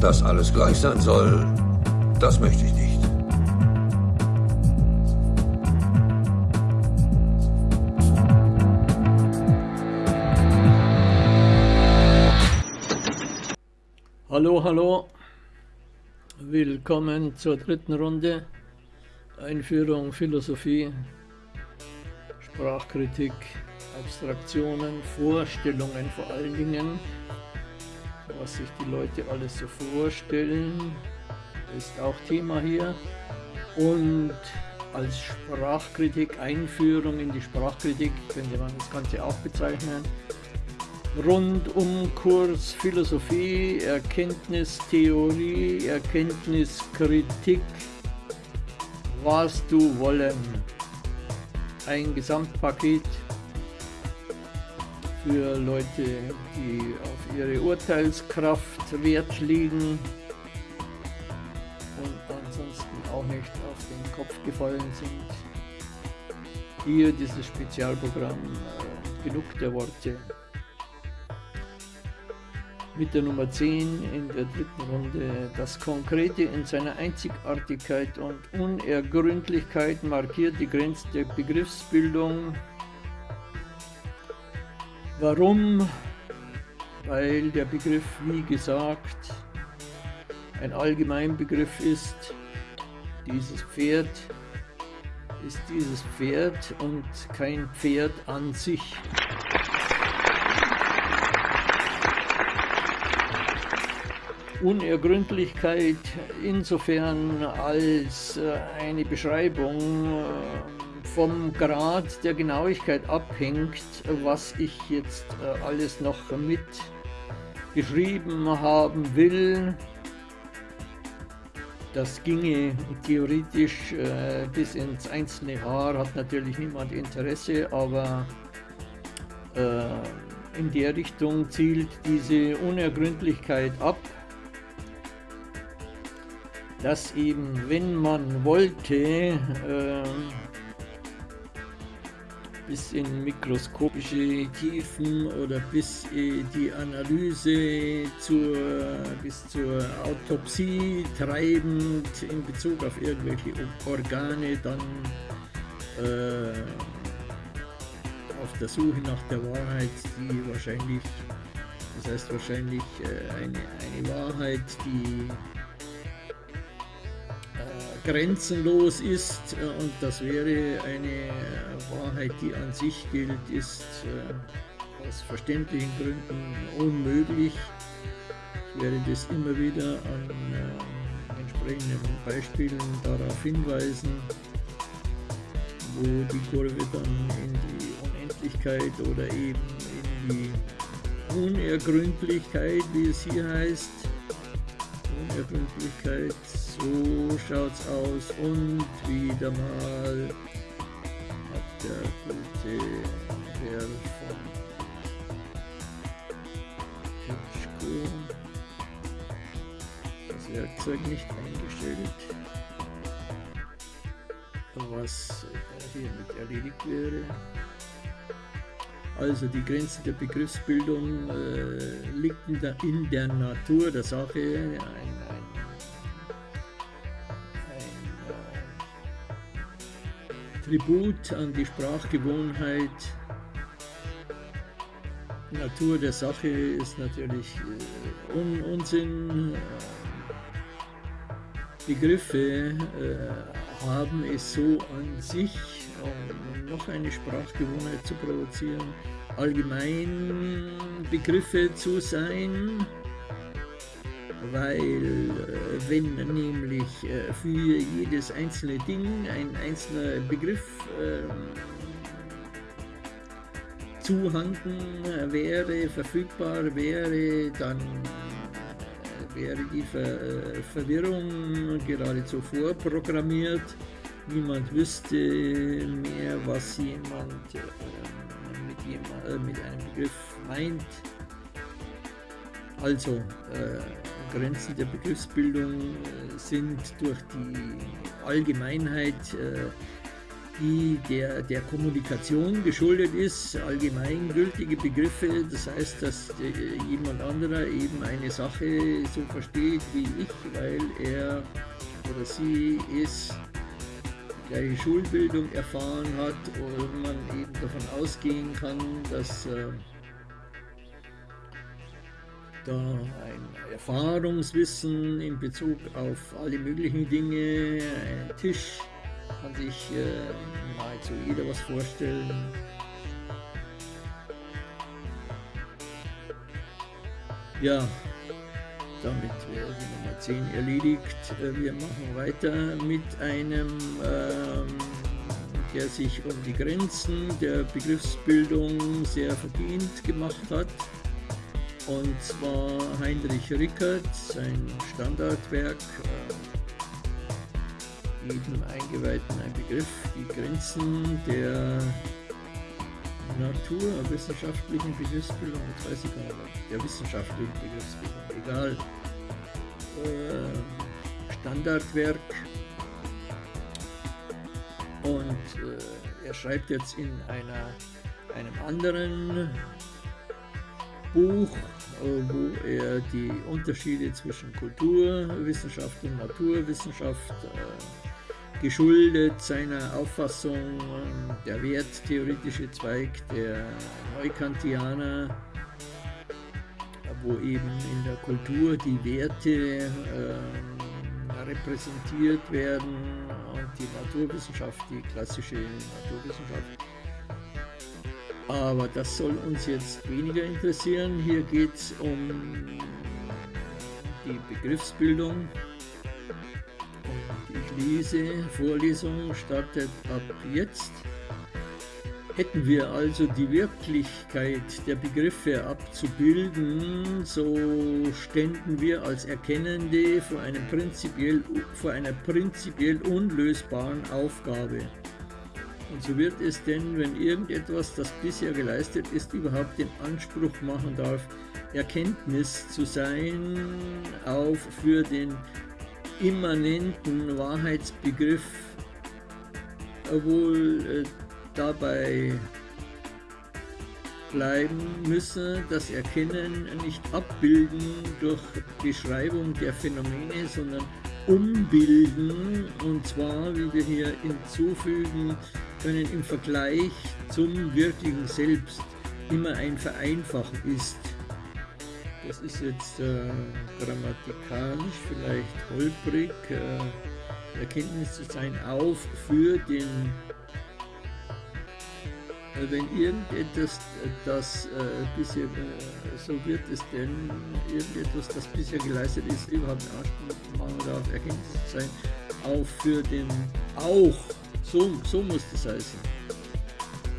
Dass alles gleich sein soll, das möchte ich nicht. Hallo, hallo. Willkommen zur dritten Runde. Einführung, Philosophie, Sprachkritik, Abstraktionen, Vorstellungen vor allen Dingen. Was sich die Leute alles so vorstellen, ist auch Thema hier. Und als Sprachkritik, Einführung in die Sprachkritik, könnte man das Ganze auch bezeichnen. Rundumkurs Philosophie, Erkenntnistheorie, Erkenntniskritik, was du wollen. Ein Gesamtpaket für Leute, die auf ihre Urteilskraft Wert legen und ansonsten auch nicht auf den Kopf gefallen sind. Hier dieses Spezialprogramm, äh, genug der Worte. Mit der Nummer 10 in der dritten Runde. Das Konkrete in seiner Einzigartigkeit und Unergründlichkeit markiert die Grenze der Begriffsbildung Warum? Weil der Begriff, wie gesagt, ein Allgemeinbegriff ist. Dieses Pferd ist dieses Pferd und kein Pferd an sich. Unergründlichkeit insofern als äh, eine Beschreibung äh, vom Grad der Genauigkeit abhängt, was ich jetzt äh, alles noch mit geschrieben haben will. Das ginge theoretisch äh, bis ins einzelne Haar, hat natürlich niemand Interesse, aber äh, in der Richtung zielt diese Unergründlichkeit ab, dass eben, wenn man wollte, äh, bis in mikroskopische Tiefen oder bis die Analyse zur, bis zur Autopsie treibend in Bezug auf irgendwelche Organe dann äh, auf der Suche nach der Wahrheit, die wahrscheinlich, das heißt wahrscheinlich äh, eine, eine Wahrheit, die grenzenlos ist äh, und das wäre eine Wahrheit, die an sich gilt, ist äh, aus verständlichen Gründen unmöglich. Ich werde das immer wieder an äh, entsprechenden Beispielen darauf hinweisen, wo die Kurve dann in die Unendlichkeit oder eben in die Unergründlichkeit, wie es hier heißt, Unergründlichkeit so schaut's aus und wieder mal hat der gute Herr von Hitchko das Werkzeug nicht eingestellt, was hiermit erledigt wäre. Also die Grenze der Begriffsbildung äh, liegt in der, in der Natur der Sache. Tribut an die Sprachgewohnheit. Natur der Sache ist natürlich äh, Un Unsinn. Begriffe äh, haben es so an sich, um noch eine Sprachgewohnheit zu provozieren, allgemein Begriffe zu sein weil äh, wenn nämlich äh, für jedes einzelne Ding ein einzelner Begriff ähm, zuhanden wäre, verfügbar wäre, dann äh, wäre die Ver Verwirrung geradezu vorprogrammiert. Niemand wüsste mehr, was jemand mit, jemand, mit einem Begriff meint. Also, äh, Grenzen der Begriffsbildung äh, sind durch die Allgemeinheit äh, die der, der Kommunikation geschuldet ist, allgemeingültige Begriffe, das heißt, dass jemand anderer eben eine Sache so versteht wie ich, weil er oder sie es gleiche Schulbildung erfahren hat und man eben davon ausgehen kann, dass äh, da ein Erfahrungswissen in Bezug auf alle möglichen Dinge, ein Tisch, kann sich äh, nahezu jeder was vorstellen. Ja, damit wäre die Nummer 10 erledigt. Äh, wir machen weiter mit einem, ähm, der sich um die Grenzen der Begriffsbildung sehr verdient gemacht hat. Und zwar Heinrich Rickert, sein Standardwerk, äh, jedem Eingeweihten ein Begriff, die Grenzen der naturwissenschaftlichen Begriffsbildung, das weiß ich gar nicht, der wissenschaftlichen Begriffsbildung, egal. Äh, Standardwerk. Und äh, er schreibt jetzt in einer, einem anderen Buch, äh, wo er die Unterschiede zwischen Kulturwissenschaft und Naturwissenschaft äh, geschuldet seiner Auffassung ähm, der werttheoretische Zweig der Neukantianer, wo eben in der Kultur die Werte äh, repräsentiert werden und die Naturwissenschaft, die klassische Naturwissenschaft, aber das soll uns jetzt weniger interessieren. Hier geht es um die Begriffsbildung. Und ich lese, Vorlesung startet ab jetzt. Hätten wir also die Wirklichkeit der Begriffe abzubilden, so ständen wir als Erkennende vor, einem prinzipiell, vor einer prinzipiell unlösbaren Aufgabe. Und so wird es denn, wenn irgendetwas, das bisher geleistet ist, überhaupt den Anspruch machen darf, Erkenntnis zu sein, auch für den immanenten Wahrheitsbegriff, wohl äh, dabei bleiben müsse, das Erkennen nicht abbilden durch Beschreibung der Phänomene, sondern umbilden, und zwar, wie wir hier hinzufügen, können im Vergleich zum wirklichen Selbst immer ein Vereinfachen ist. Das ist jetzt äh, grammatikalisch vielleicht holprig, äh, Erkenntnis zu sein auf für den, äh, wenn irgendetwas, das äh, bisher, äh, so wird es denn, irgendetwas, das bisher geleistet ist, überhaupt einen Anspruch machen darf, Erkenntnis zu sein, auf für den auch so, so muss das heißen.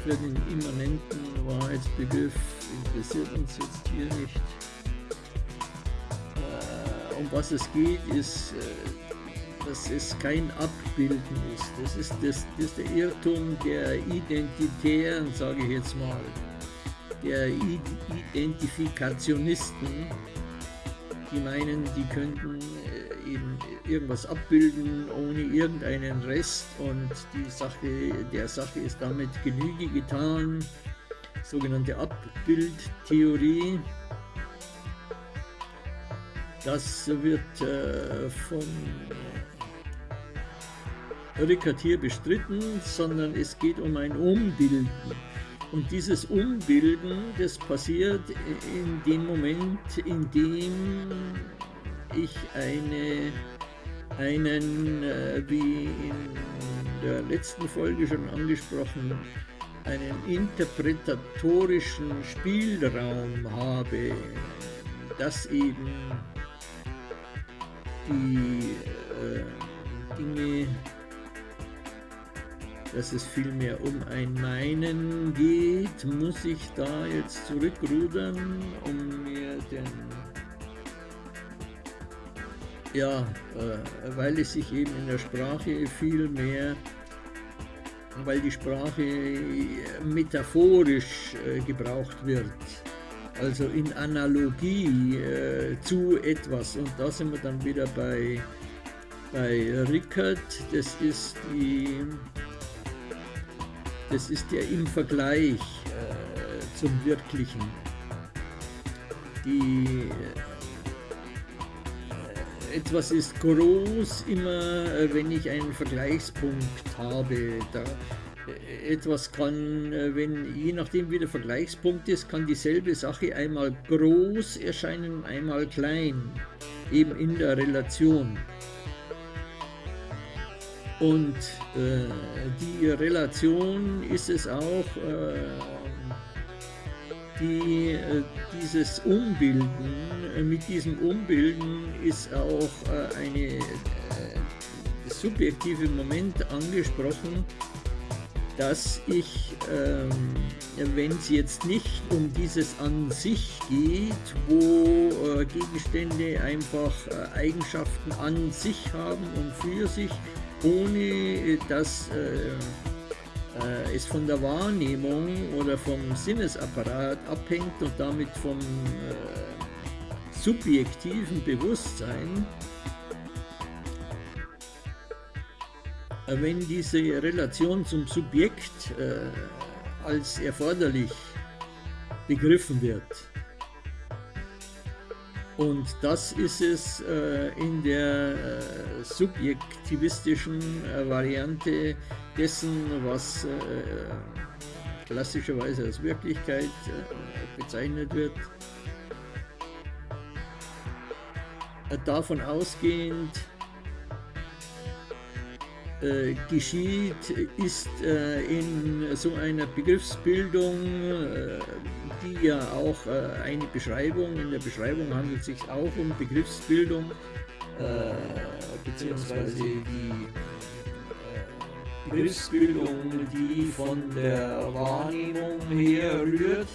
Für den immanenten Wahrheitsbegriff interessiert uns jetzt hier nicht. Äh, um was es geht, ist, äh, dass es kein Abbilden ist. Das ist, das, das ist der Irrtum der Identitären, sage ich jetzt mal, der Identifikationisten, die meinen, die könnten eben irgendwas abbilden ohne irgendeinen Rest und die Sache, der Sache ist damit Genüge getan, sogenannte Abbildtheorie. Das wird äh, von Rickert hier bestritten, sondern es geht um ein Umbilden. Und dieses Umbilden, das passiert in dem Moment, in dem ich eine, einen, äh, wie in der letzten Folge schon angesprochen, einen interpretatorischen Spielraum habe, dass eben die äh, Dinge, dass es vielmehr um ein Meinen geht, muss ich da jetzt zurückrudern, um mir den ja, äh, weil es sich eben in der Sprache viel mehr, weil die Sprache metaphorisch äh, gebraucht wird, also in Analogie äh, zu etwas. Und da sind wir dann wieder bei, bei Rickert, das ist die das ist ja im Vergleich zum Wirklichen. Die, etwas ist groß immer, äh, wenn ich einen Vergleichspunkt habe. Da, äh, etwas kann, äh, wenn je nachdem wie der Vergleichspunkt ist, kann dieselbe Sache einmal groß erscheinen, einmal klein, eben in der Relation. Und äh, die Relation ist es auch, äh, die, äh, dieses Umbilden, äh, mit diesem Umbilden ist auch äh, eine äh, subjektive Moment angesprochen, dass ich, ähm, wenn es jetzt nicht um dieses an sich geht, wo Gegenstände einfach Eigenschaften an sich haben und für sich, ohne dass äh, äh, es von der Wahrnehmung oder vom Sinnesapparat abhängt und damit vom äh, subjektiven Bewusstsein, äh, wenn diese Relation zum Subjekt äh, als erforderlich begriffen wird. Und das ist es äh, in der äh, subjektivistischen äh, Variante dessen, was äh, klassischerweise als Wirklichkeit äh, bezeichnet wird. Äh, davon ausgehend geschieht, ist in so einer Begriffsbildung die ja auch äh, eine Beschreibung, in der Beschreibung handelt es sich auch um Begriffsbildung, äh, beziehungsweise die äh, Begriffsbildung, die von der Wahrnehmung her rührt.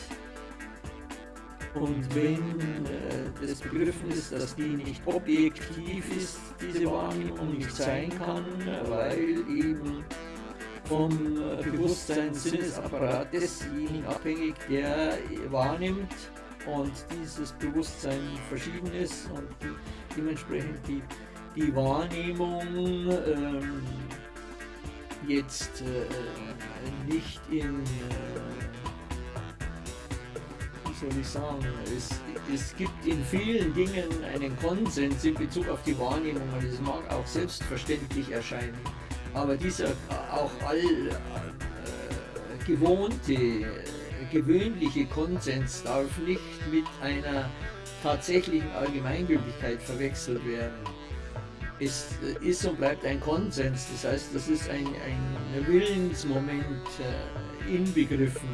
Und wenn äh, das begriffen ist, dass die nicht objektiv ist, diese Wahrnehmung nicht sein kann, weil eben vom äh, Bewusstseins-Sinnesapparat desjenigen abhängig, der wahrnimmt und dieses Bewusstsein verschieden ist und dementsprechend die, die Wahrnehmung ähm, jetzt äh, nicht in, äh, wie soll ich sagen, es, es gibt in vielen Dingen einen Konsens in Bezug auf die Wahrnehmung und es mag auch selbstverständlich erscheinen aber dieser auch all äh, gewohnte, gewöhnliche Konsens darf nicht mit einer tatsächlichen Allgemeingültigkeit verwechselt werden. Es ist und bleibt ein Konsens, das heißt, das ist ein, ein Willensmoment äh, inbegriffen,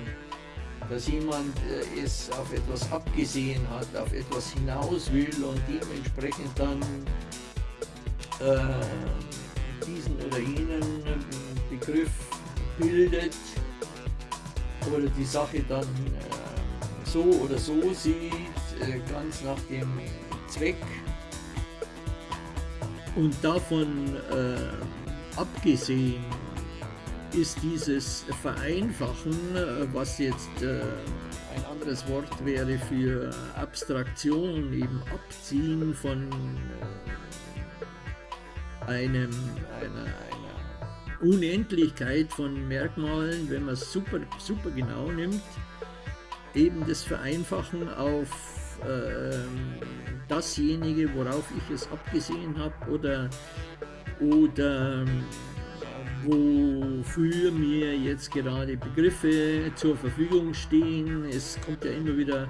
dass jemand äh, es auf etwas abgesehen hat, auf etwas hinaus will und dementsprechend dann äh, diesen oder jenen äh, Begriff bildet oder die Sache dann äh, so oder so sieht, äh, ganz nach dem Zweck. Und davon äh, abgesehen ist dieses Vereinfachen, äh, was jetzt äh, ein anderes Wort wäre für Abstraktion, eben Abziehen von einem, einer, einer Unendlichkeit von Merkmalen, wenn man es super, super genau nimmt, eben das Vereinfachen auf äh, dasjenige, worauf ich es abgesehen habe oder, oder wofür mir jetzt gerade Begriffe zur Verfügung stehen. Es kommt ja immer wieder,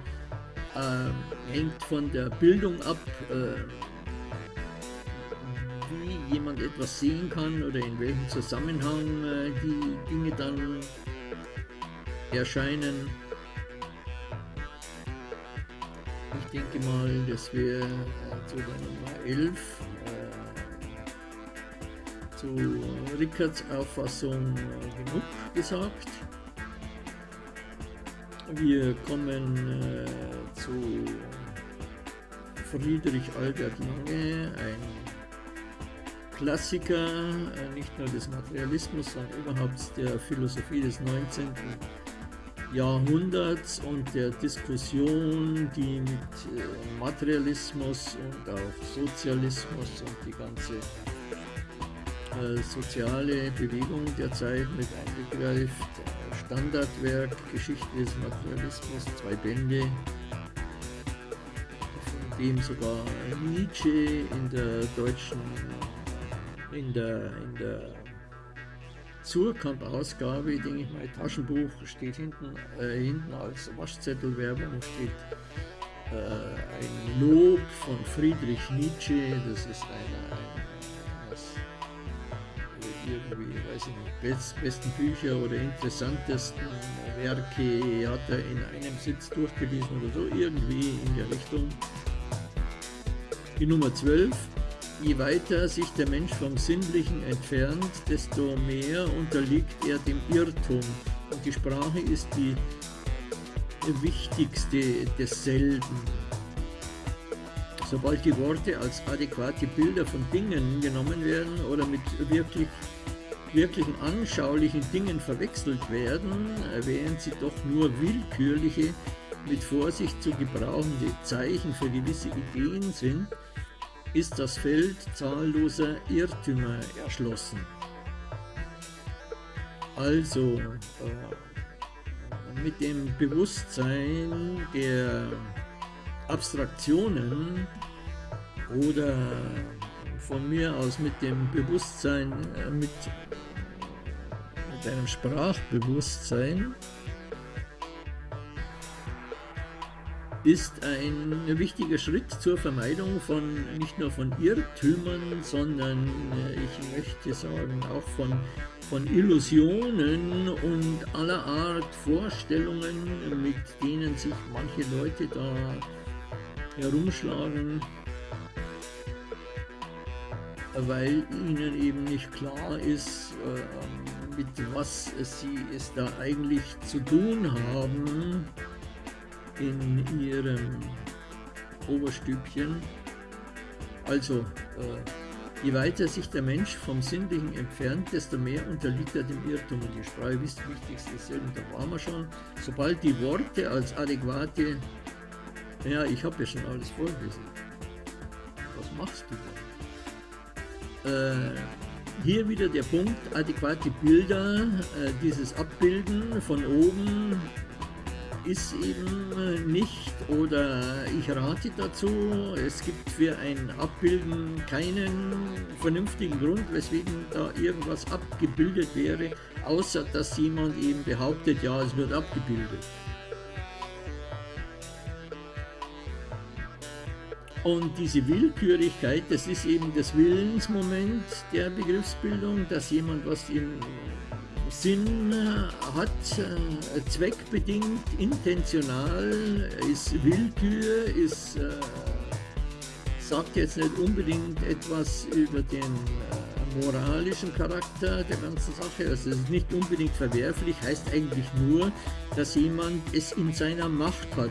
äh, hängt von der Bildung ab. Äh, wie jemand etwas sehen kann oder in welchem Zusammenhang äh, die Dinge dann erscheinen. Ich denke mal, das wäre äh, zu der Nummer 11 äh, zu Rickards Auffassung äh, genug gesagt. Wir kommen äh, zu Friedrich Albert Lange, ein Klassiker, äh, nicht nur des Materialismus, sondern überhaupt der Philosophie des 19. Jahrhunderts und der Diskussion, die mit äh, Materialismus und auch Sozialismus und die ganze äh, soziale Bewegung der Zeit mit eingegreift, Standardwerk Geschichte des Materialismus, zwei Bände, von dem sogar Nietzsche in der deutschen, in der, in der Surkamp-Ausgabe, denke ich mal, Taschenbuch, steht hinten, äh, hinten als Waschzettelwerbung, steht äh, ein Lob von Friedrich Nietzsche, das ist einer, ein, was irgendwie, weiß ich nicht, best, besten Bücher oder interessantesten Werke hat er in einem Sitz durchgelesen oder so, irgendwie in der Richtung. Die Nummer 12 Je weiter sich der Mensch vom Sinnlichen entfernt, desto mehr unterliegt er dem Irrtum. Und die Sprache ist die wichtigste desselben. Sobald die Worte als adäquate Bilder von Dingen genommen werden oder mit wirklich, wirklichen anschaulichen Dingen verwechselt werden, während sie doch nur willkürliche, mit Vorsicht zu gebrauchende Zeichen für gewisse Ideen sind, ist das Feld zahlloser Irrtümer erschlossen. Also äh, mit dem Bewusstsein der Abstraktionen oder von mir aus mit dem Bewusstsein, äh, mit, mit einem Sprachbewusstsein, ist ein wichtiger Schritt zur Vermeidung von nicht nur von Irrtümern, sondern äh, ich möchte sagen auch von, von Illusionen und aller Art Vorstellungen, mit denen sich manche Leute da herumschlagen, weil ihnen eben nicht klar ist, äh, mit was sie es da eigentlich zu tun haben in ihrem Oberstübchen. Also, äh, je weiter sich der Mensch vom Sinnlichen entfernt, desto mehr unterliegt er dem Irrtum. Und die Sprache ist das Wichtigste selben, da waren wir schon. Sobald die Worte als adäquate, ja, ich habe ja schon alles vorgelesen. Was machst du da? Äh, hier wieder der Punkt, adäquate Bilder, äh, dieses Abbilden von oben ist eben nicht oder ich rate dazu, es gibt für ein Abbilden keinen vernünftigen Grund, weswegen da irgendwas abgebildet wäre, außer dass jemand eben behauptet, ja, es wird abgebildet. Und diese Willkürigkeit, das ist eben das Willensmoment der Begriffsbildung, dass jemand was im Sinn hat, äh, zweckbedingt, intentional, ist Willkür, ist, äh, sagt jetzt nicht unbedingt etwas über den äh, moralischen Charakter der ganzen Sache, also es ist nicht unbedingt verwerflich, heißt eigentlich nur, dass jemand es in seiner Macht hat,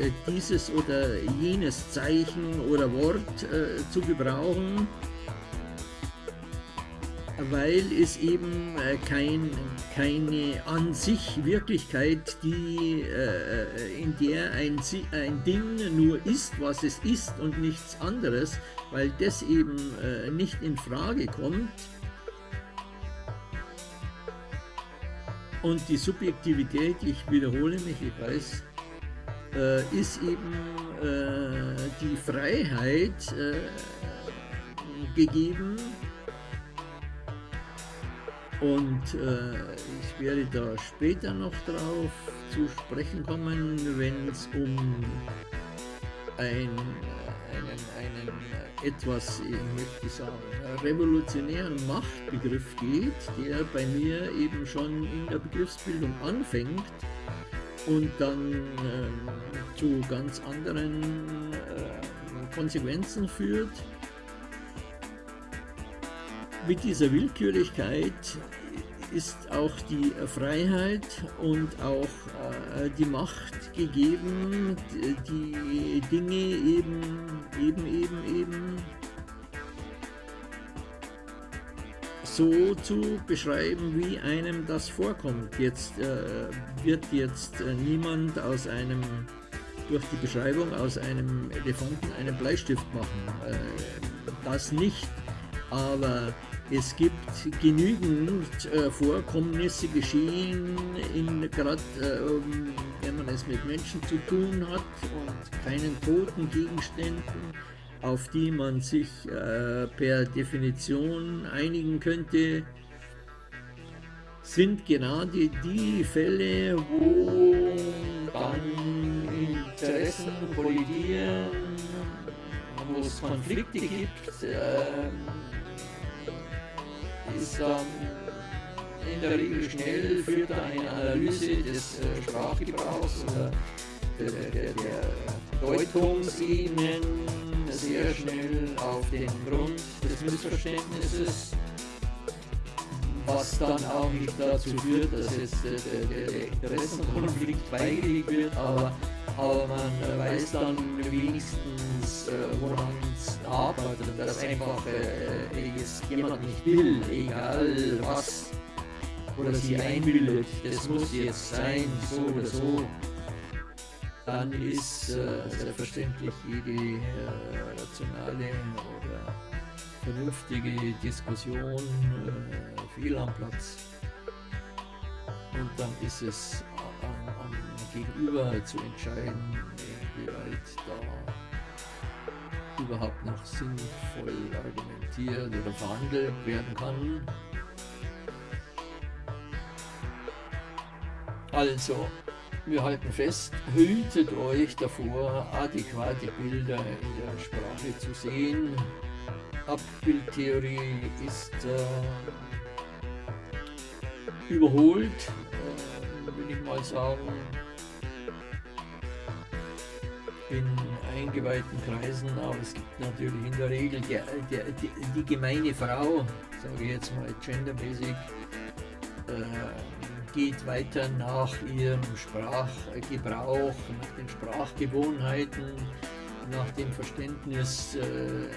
äh, dieses oder jenes Zeichen oder Wort äh, zu gebrauchen, weil es eben äh, kein, keine an sich Wirklichkeit, die, äh, in der ein, ein Ding nur ist, was es ist und nichts anderes, weil das eben äh, nicht in Frage kommt. Und die Subjektivität, ich wiederhole mich, ich weiß, ist eben die Freiheit gegeben, und äh, ich werde da später noch drauf zu sprechen kommen, wenn es um ein, einen, einen etwas, ich möchte sagen, revolutionären Machtbegriff geht, der bei mir eben schon in der Begriffsbildung anfängt und dann äh, zu ganz anderen äh, Konsequenzen führt mit dieser Willkürlichkeit ist auch die Freiheit und auch äh, die Macht gegeben, die Dinge eben, eben, eben, eben so zu beschreiben, wie einem das vorkommt. Jetzt äh, wird jetzt äh, niemand aus einem, durch die Beschreibung aus einem Elefanten einen Bleistift machen. Äh, das nicht aber es gibt genügend äh, Vorkommnisse geschehen, gerade äh, wenn man es mit Menschen zu tun hat und keinen toten Gegenständen, auf die man sich äh, per Definition einigen könnte, sind gerade die Fälle, wo dann Interessen kollidieren, wo es Konflikte gibt, äh, ist dann in der Regel schnell, führt da eine Analyse des äh, Sprachgebrauchs oder der, der, der Deutungsebenen sehr schnell auf den Grund des Missverständnisses. Was dann auch nicht dazu führt, dass jetzt äh, der, der Interessenkonflikt beigelegt wird, aber, aber man weiß dann wenigstens, äh, woran es und dass einfach äh, es jemand nicht will, egal was oder sie einbildet, das muss jetzt sein, so oder so, dann ist äh, selbstverständlich jede äh, rationale oder vernünftige Diskussion äh, fehl am Platz. Und dann ist es Gegenüber zu entscheiden, inwieweit da überhaupt noch sinnvoll argumentiert oder verhandelt werden kann. Also, wir halten fest, hütet euch davor, adäquate Bilder in der Sprache zu sehen, Abbildtheorie ist äh, überholt, äh, will ich mal sagen. In eingeweihten Kreisen, aber es gibt natürlich in der Regel der, die, die gemeine Frau, sage ich jetzt mal gendermäßig, äh, geht weiter nach ihrem Sprachgebrauch, nach den Sprachgewohnheiten, nach dem Verständnis, äh,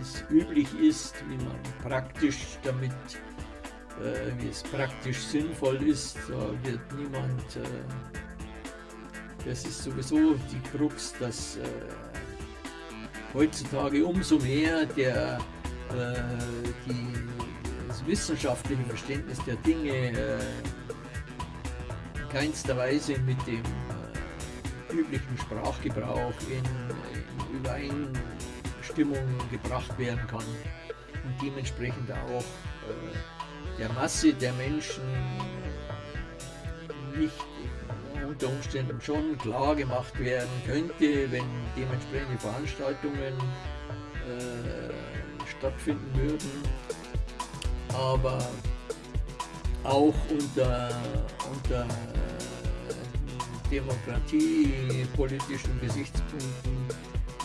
es üblich ist, wie man praktisch damit, äh, wie es praktisch sinnvoll ist, da wird niemand, äh, das ist sowieso die Krux, dass äh, heutzutage umso mehr der, äh, die, das wissenschaftliche Verständnis der Dinge äh, in keinster Weise mit dem äh, üblichen Sprachgebrauch in, in Übereinstimmung Stimmung gebracht werden kann und dementsprechend auch äh, der Masse der Menschen nicht unter Umständen schon klar gemacht werden könnte, wenn dementsprechende Veranstaltungen äh, stattfinden würden. Aber auch unter, unter äh, demokratiepolitischen Gesichtspunkten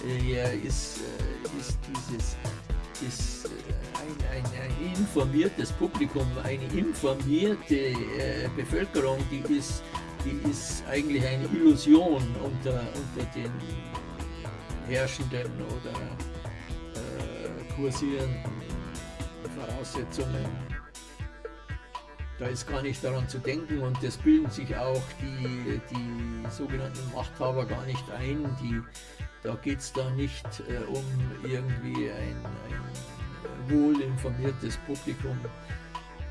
äh, ist äh, ist dieses ist ein, ein, ein, informiertes Publikum, eine informierte äh, Bevölkerung, die ist, die ist eigentlich eine Illusion unter, unter den herrschenden oder äh, kursierenden Voraussetzungen. Da ist gar nicht daran zu denken und das bilden sich auch die, die sogenannten Machthaber gar nicht ein, die da geht es da nicht äh, um irgendwie ein, ein wohl informiertes Publikum.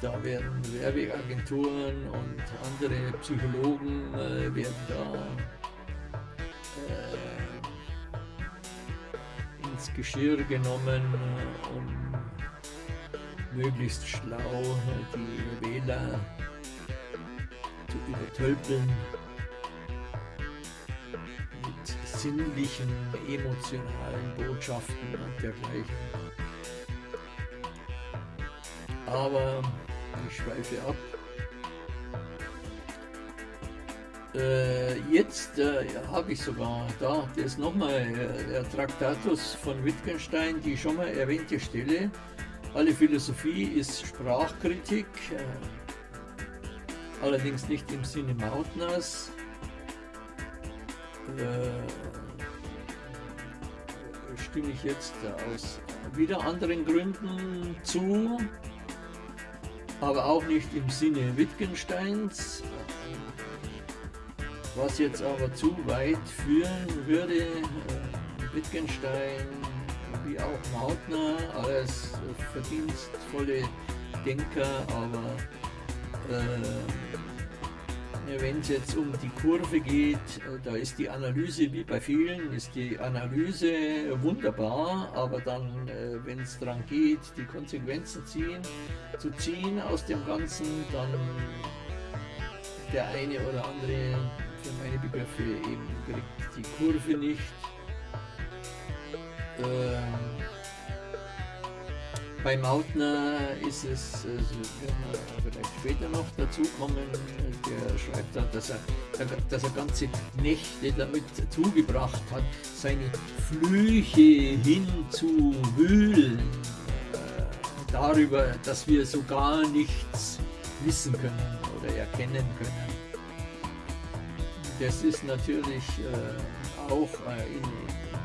Da werden Werbeagenturen und andere Psychologen äh, werden da äh, ins Geschirr genommen, um möglichst schlau die Wähler zu übertölpeln sinnlichen, emotionalen Botschaften und dergleichen. Aber ich schweife ab. Äh, jetzt äh, habe ich sogar da, das ist nochmal äh, der Traktatus von Wittgenstein, die schon mal erwähnte Stelle. Alle Philosophie ist Sprachkritik, äh, allerdings nicht im Sinne Mautners. Äh, stimme ich jetzt aus wieder anderen Gründen zu, aber auch nicht im Sinne Wittgensteins, was jetzt aber zu weit führen würde. Wittgenstein wie auch Mautner, alles verdienstvolle Denker, aber äh, wenn es jetzt um die Kurve geht, äh, da ist die Analyse, wie bei vielen, ist die Analyse wunderbar, aber dann, äh, wenn es daran geht, die Konsequenzen ziehen, zu ziehen aus dem Ganzen, dann der eine oder andere, für meine Begriffe, eben kriegt die Kurve nicht. Ähm, bei Mautner ist es, also wenn wir vielleicht später noch dazu kommen, der schreibt dann, dass er, dass er ganze Nächte damit zugebracht hat, seine Flüche hinzuwühlen äh, darüber, dass wir so gar nichts wissen können oder erkennen können. Das ist natürlich äh, auch äh, in,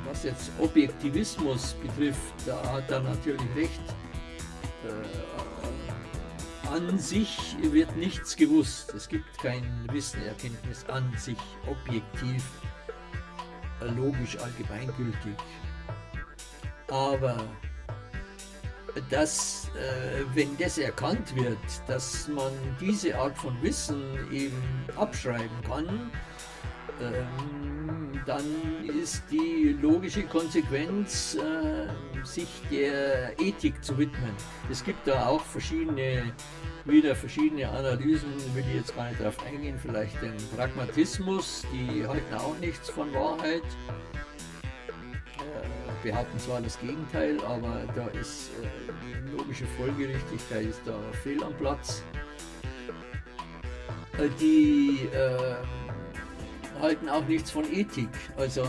was jetzt Objektivismus betrifft, da hat er natürlich recht. An sich wird nichts gewusst. Es gibt kein Wissen, Erkenntnis an sich objektiv, logisch, allgemeingültig. Aber dass, äh, wenn das erkannt wird, dass man diese Art von Wissen eben abschreiben kann, ähm, dann ist die logische Konsequenz, äh, sich der Ethik zu widmen. Es gibt da auch verschiedene, wieder verschiedene Analysen, will ich jetzt gar nicht darauf eingehen, vielleicht den Pragmatismus, die halten auch nichts von Wahrheit, äh, behaupten zwar das Gegenteil, aber da ist äh, logische Folgerichtigkeit ist da fehl am Platz. Äh, die äh, halten auch nichts von Ethik. Also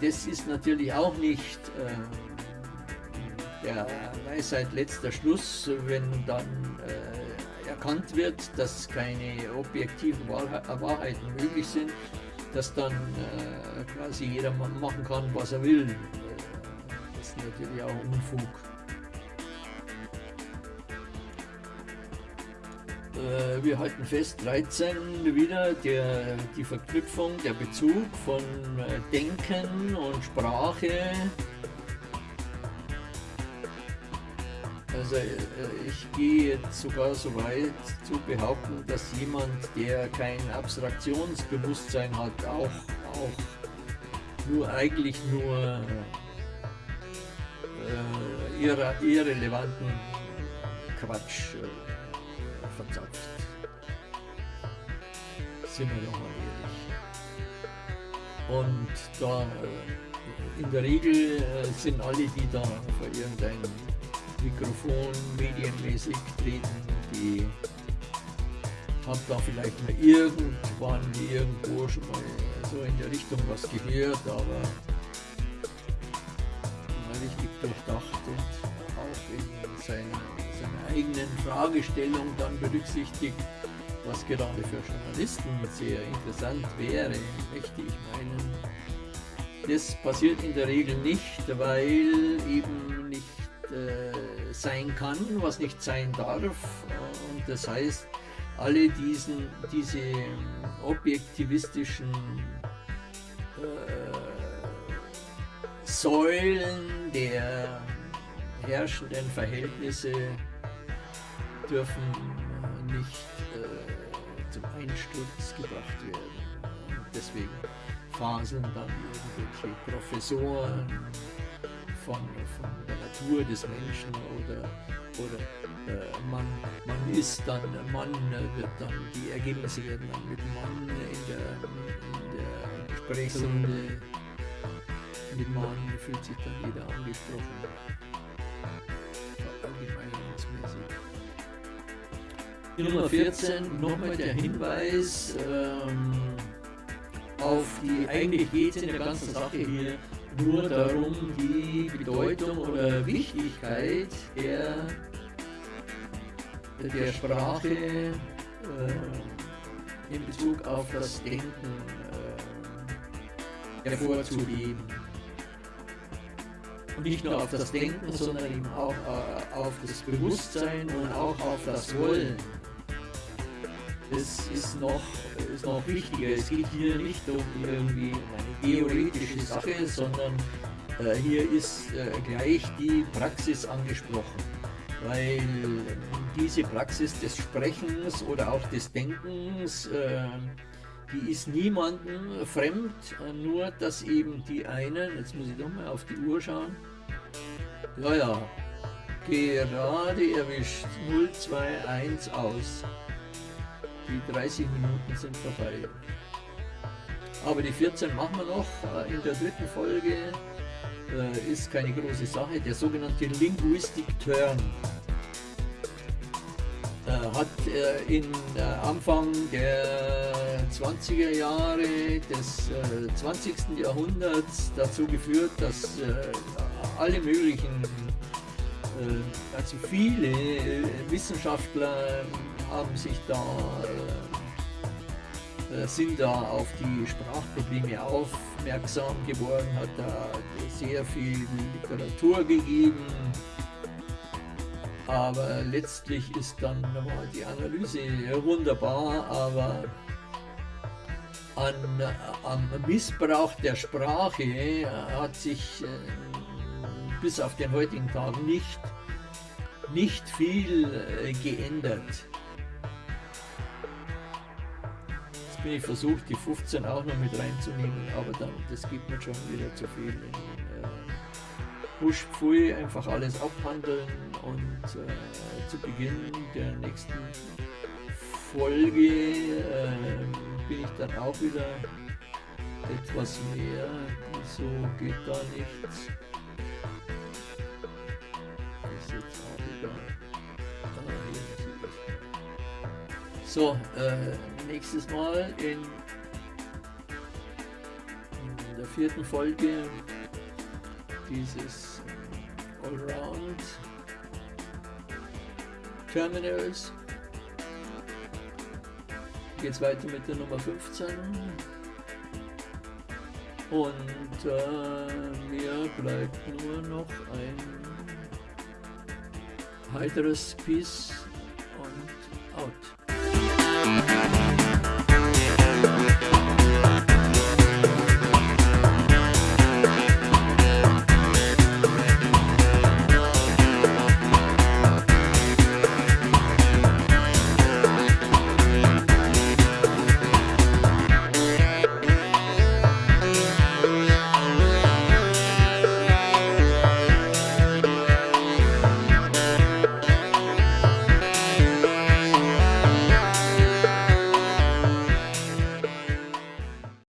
das ist natürlich auch nicht äh, der Weisheit letzter Schluss, wenn dann äh, erkannt wird, dass keine objektiven Wahrheiten möglich sind, dass dann äh, quasi jeder machen kann, was er will. Das ist natürlich auch Unfug. Äh, wir halten fest, 13 wieder der, die Verknüpfung, der Bezug von äh, Denken und Sprache. Also äh, ich gehe jetzt sogar so weit zu behaupten, dass jemand, der kein Abstraktionsbewusstsein hat, auch, auch nur eigentlich nur äh, irrelevanten Quatsch äh, verzapft. Sind wir doch mal ehrlich. Und da äh, in der Regel äh, sind alle, die da vor irgendein Mikrofon medienmäßig treten, die haben da vielleicht mal irgendwann irgendwo schon mal so in der Richtung was gehört, aber richtig durchdacht und in seiner eigenen Fragestellung dann berücksichtigt, was gerade für Journalisten sehr interessant wäre, möchte ich meinen. Das passiert in der Regel nicht, weil eben nicht äh, sein kann, was nicht sein darf. Und das heißt, alle diesen, diese objektivistischen äh, Säulen der herrschenden Verhältnisse dürfen nicht äh, zum Einsturz gebracht werden. Und deswegen faseln dann irgendwelche Professoren von, von der Natur des Menschen oder, oder äh, man, man ist dann, Mann wird dann, die Ergebnisse werden dann mit Mann in der, in der Gesprächsrunde, mit Mann fühlt sich dann jeder angesprochen. Nummer 14 nochmal der Hinweis ähm, auf die, eigentlich geht es in der ganzen Sache hier nur darum, die Bedeutung oder Wichtigkeit der, der Sprache äh, in Bezug auf das Denken äh, hervorzuheben. Und nicht nur auf das Denken, sondern eben auch äh, auf das Bewusstsein und auch auf das Wollen das ist noch, ist noch wichtiger. Es geht hier nicht um irgendwie eine theoretische Sache, sondern Äh, hier ist äh, gleich die Praxis angesprochen, weil diese Praxis des Sprechens oder auch des Denkens, äh, die ist niemandem fremd, nur dass eben die einen, jetzt muss ich doch mal auf die Uhr schauen, ja, ja, gerade erwischt, 021 aus. Die 30 Minuten sind vorbei. Aber die 14 machen wir noch in der dritten Folge äh, ist keine große Sache. Der sogenannte Linguistic Turn äh, hat äh, in äh, Anfang der 20er Jahre des 20. Äh, Jahrhunderts dazu geführt, dass äh, alle möglichen, also viele Wissenschaftler haben sich da sind da auf die Sprachprobleme aufmerksam geworden, hat da sehr viel Literatur gegeben, aber letztlich ist dann nochmal die Analyse wunderbar, aber an, am Missbrauch der Sprache hat sich äh, bis auf den heutigen Tag nicht, nicht viel äh, geändert. Bin ich versucht, die 15 auch noch mit reinzunehmen, aber dann, das gibt mir schon wieder zu viel. In, äh, Husch Pfui, einfach alles abhandeln und äh, zu Beginn der nächsten Folge äh, bin ich dann auch wieder etwas mehr. Wieso geht da nichts? So, äh, nächstes Mal in, der vierten Folge dieses Allround Terminals geht es weiter mit der Nummer 15 und äh, mir bleibt nur noch ein heiteres out.